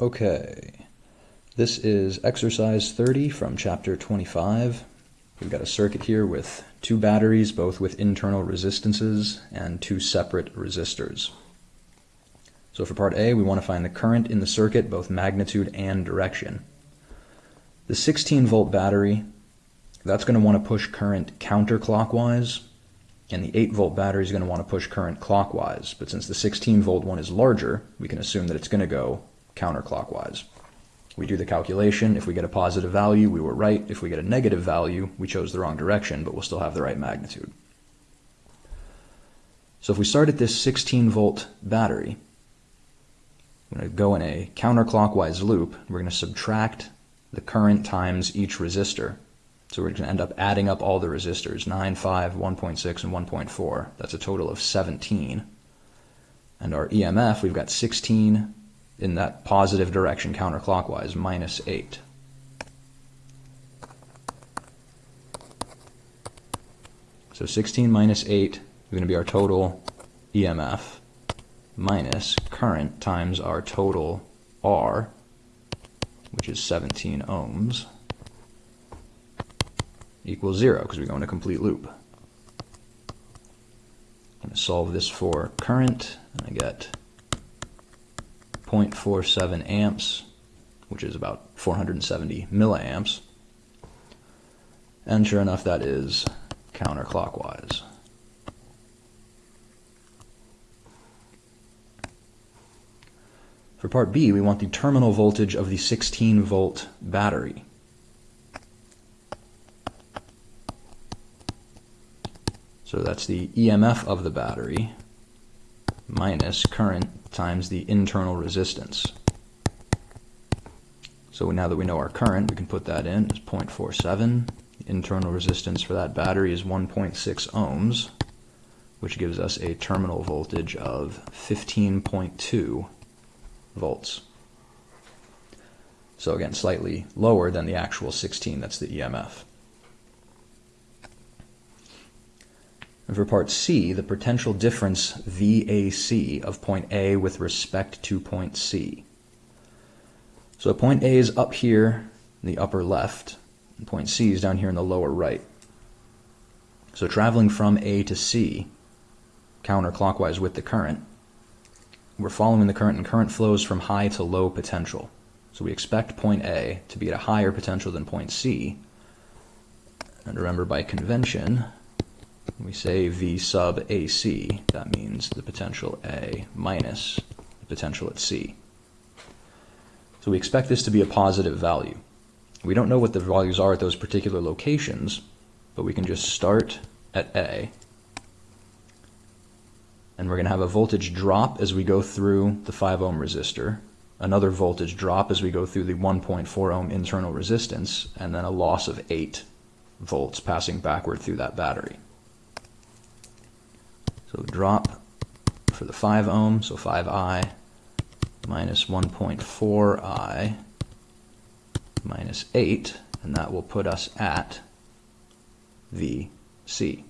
Okay, this is exercise 30 from chapter 25. We've got a circuit here with two batteries, both with internal resistances, and two separate resistors. So for part A, we want to find the current in the circuit, both magnitude and direction. The 16 volt battery, that's going to want to push current counterclockwise, and the 8 volt battery is going to want to push current clockwise. But since the 16 volt one is larger, we can assume that it's going to go counterclockwise. We do the calculation. If we get a positive value, we were right. If we get a negative value, we chose the wrong direction, but we'll still have the right magnitude. So if we start at this 16 volt battery, I'm going to go in a counterclockwise loop. We're going to subtract the current times each resistor. So we're going to end up adding up all the resistors, 9, 5, 1.6, and 1.4. That's a total of 17. And our EMF, we've got 16 in that positive direction counterclockwise, minus 8. So 16 minus 8 is going to be our total EMF minus current times our total R, which is 17 ohms, equals 0 because we go in a complete loop. I'm going to solve this for current, and I get 0.47 amps, which is about 470 milliamps. And sure enough, that is counterclockwise. For part B, we want the terminal voltage of the 16 volt battery. So that's the EMF of the battery minus current times the internal resistance. So now that we know our current, we can put that in as 0.47. The internal resistance for that battery is 1.6 ohms, which gives us a terminal voltage of 15.2 volts. So again, slightly lower than the actual 16, that's the EMF. For part C, the potential difference VAC of point A with respect to point C. So point A is up here in the upper left, and point C is down here in the lower right. So traveling from A to C, counterclockwise with the current, we're following the current, and current flows from high to low potential. So we expect point A to be at a higher potential than point C. And remember, by convention, we say V sub AC, that means the potential A minus the potential at C. So we expect this to be a positive value. We don't know what the values are at those particular locations, but we can just start at A. And we're going to have a voltage drop as we go through the 5 ohm resistor, another voltage drop as we go through the 1.4 ohm internal resistance, and then a loss of 8 volts passing backward through that battery. So drop for the 5 ohm, so 5i minus 1.4i minus 8, and that will put us at VC.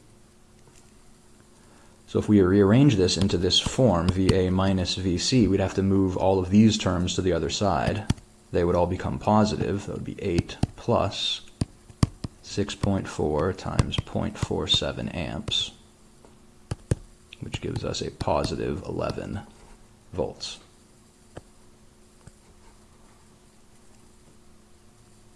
So if we rearrange this into this form, VA minus VC, we'd have to move all of these terms to the other side. They would all become positive. That would be 8 plus 6.4 times 0.47 amps which gives us a positive 11 volts.